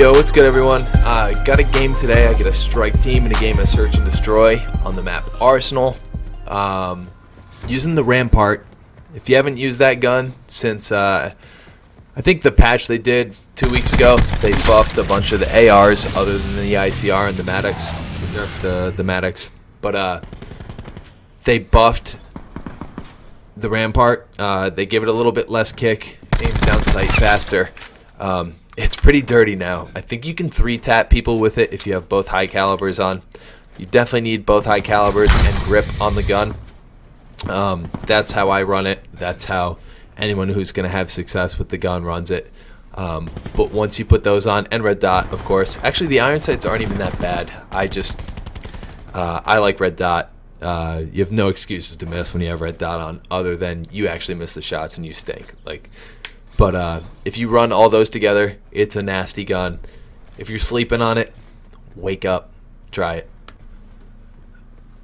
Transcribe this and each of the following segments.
Yo, what's good everyone? Uh, got a game today. I get a strike team in a game of Search and Destroy on the map Arsenal. Um, using the Rampart. If you haven't used that gun since, uh, I think the patch they did two weeks ago, they buffed a bunch of the ARs other than the ICR and the Maddox. The, the Maddox. But uh, they buffed the Rampart. Uh, they give it a little bit less kick, aims down sight faster. Um, it's pretty dirty now. I think you can three tap people with it if you have both high calibers on. You definitely need both high calibers and grip on the gun. Um, that's how I run it. That's how anyone who's going to have success with the gun runs it. Um, but once you put those on, and red dot, of course. Actually, the iron sights aren't even that bad. I just, uh, I like red dot. Uh, you have no excuses to miss when you have red dot on, other than you actually miss the shots and you stink. Like, but uh, if you run all those together, it's a nasty gun. If you're sleeping on it, wake up, try it.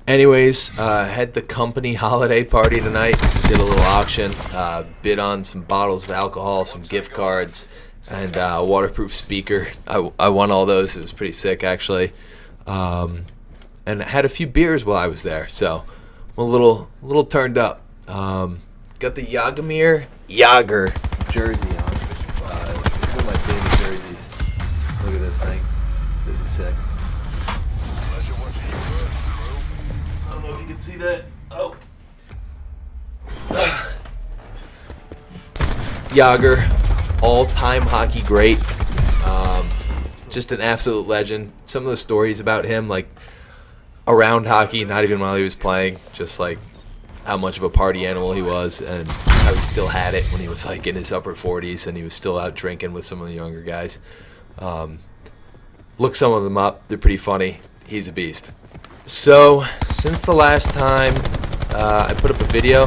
Anyways, uh, had the company holiday party tonight. Did a little auction, uh, bid on some bottles of alcohol, some gift cards, and uh, waterproof speaker. I, I won all those. It was pretty sick, actually. Um, and had a few beers while I was there, so I'm a little, little turned up. Um, got the Jaromir Jagr jersey on. Uh, one of my favorite jerseys. Look at this thing. This is sick. I don't know if you can see that. Oh. Jagr, all-time hockey great. Um, just an absolute legend. Some of the stories about him, like around hockey, not even while he was playing, just like how much of a party animal he was and how he still had it when he was like in his upper 40s and he was still out drinking with some of the younger guys. Um, look some of them up. They're pretty funny. He's a beast. So, since the last time uh, I put up a video,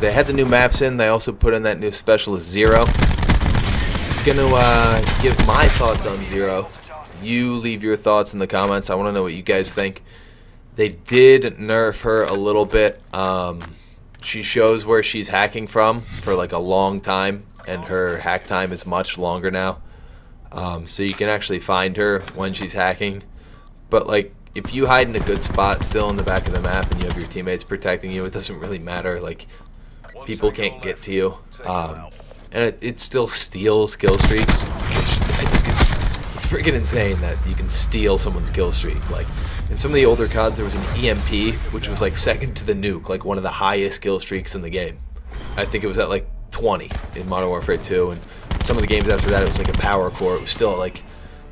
they had the new maps in. They also put in that new Specialist Zero. I'm Gonna uh, give my thoughts on Zero. You leave your thoughts in the comments. I want to know what you guys think. They did nerf her a little bit. Um, she shows where she's hacking from for like a long time, and her hack time is much longer now. Um, so you can actually find her when she's hacking. But like, if you hide in a good spot still in the back of the map and you have your teammates protecting you, it doesn't really matter. Like, people can't get to you. Um, and it, it still steals kill streaks, which I think is freaking insane that you can steal someone's kill streak. Like, in some of the older CODs, there was an EMP, which was like second to the nuke, like one of the highest kill streaks in the game. I think it was at like 20 in Modern Warfare 2, and some of the games after that, it was like a power core. It was still like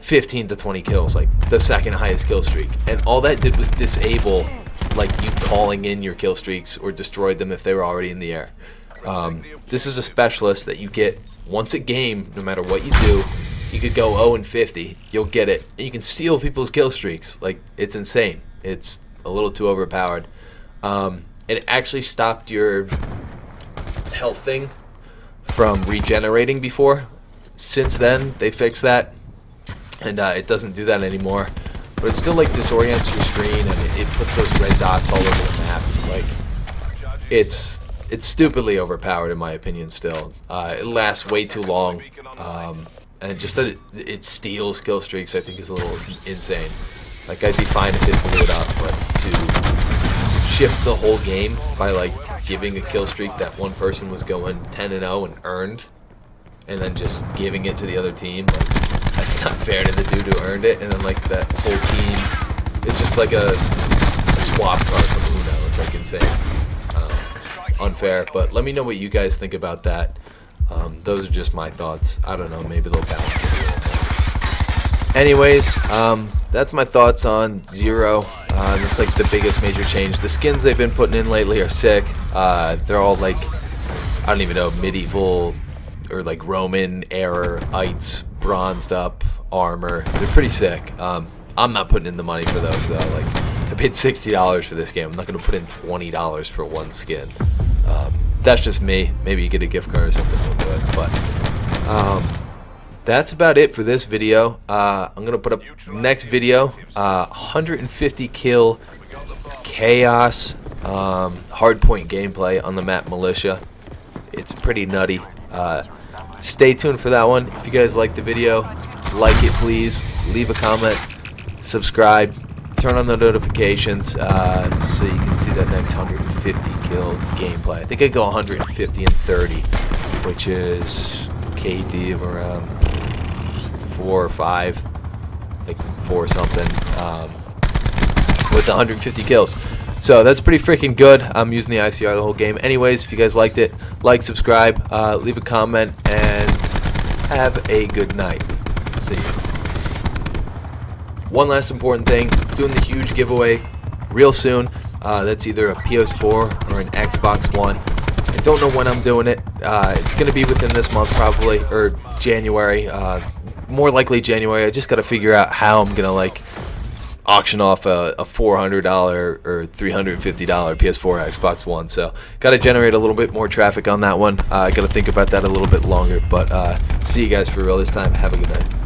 15 to 20 kills, like the second highest kill streak. And all that did was disable like you calling in your kill streaks or destroyed them if they were already in the air. Um, this is a specialist that you get once a game, no matter what you do, you could go 0 and 50. You'll get it. You can steal people's kill streaks. Like it's insane. It's a little too overpowered. Um, it actually stopped your health thing from regenerating before. Since then, they fixed that, and uh, it doesn't do that anymore. But it still like disorients your screen, and it, it puts those red dots all over the map. Like it's it's stupidly overpowered in my opinion. Still, uh, it lasts way too long. Um, and just that it, it, steals kill streaks, I think, is a little insane. Like, I'd be fine if it blew it up, but to shift the whole game by, like, giving a kill streak that one person was going 10 and 0 and earned, and then just giving it to the other team, like, that's not fair to the dude who earned it, and then, like, that whole team is just like a, a swap card from Uno. It's, like, insane. Um, unfair, but let me know what you guys think about that. Um, those are just my thoughts. I don't know, maybe they'll balance it. Anyways, um, that's my thoughts on Zero. Uh, like the biggest major change. The skins they've been putting in lately are sick. Uh, they're all like, I don't even know, medieval or like Roman era ites, bronzed up armor. They're pretty sick. Um, I'm not putting in the money for those though. Like, I paid $60 for this game. I'm not going to put in $20 for one skin. Um, that's just me. Maybe you get a gift card or something. But um, that's about it for this video. Uh, I'm gonna put up next video. Uh, 150 kill chaos um, hardpoint gameplay on the map Militia. It's pretty nutty. Uh, stay tuned for that one. If you guys like the video, like it, please. Leave a comment. Subscribe. Turn on the notifications uh, so you can see that next 150 gameplay. I think I go 150 and 30, which is KD of around four or five, like four something, um, with 150 kills. So that's pretty freaking good. I'm using the ICR the whole game. Anyways, if you guys liked it, like, subscribe, uh, leave a comment, and have a good night. See you. One last important thing, doing the huge giveaway real soon. Uh, that's either a PS4 or an Xbox One. I don't know when I'm doing it. Uh, it's going to be within this month probably, or January. Uh, more likely January. I just got to figure out how I'm going to like auction off a, a $400 or $350 PS4 Xbox One. So got to generate a little bit more traffic on that one. I uh, got to think about that a little bit longer. But uh, see you guys for real this time. Have a good night.